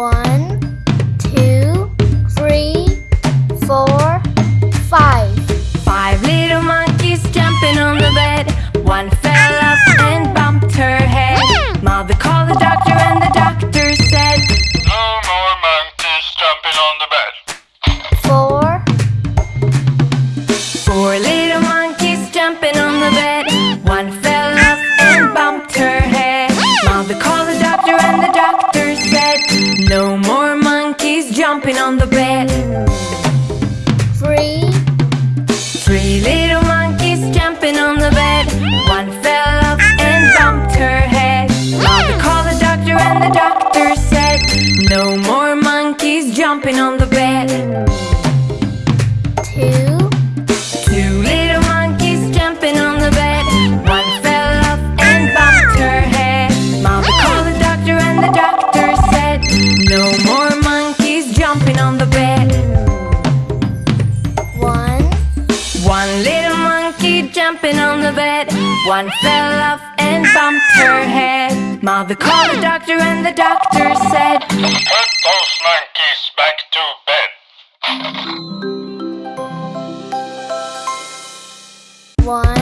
one. And the doctor said No more monkeys jumping on the bed. jumping on the bed. One fell off and bumped her head. Mother called the doctor and the doctor said Put those monkeys back to bed. One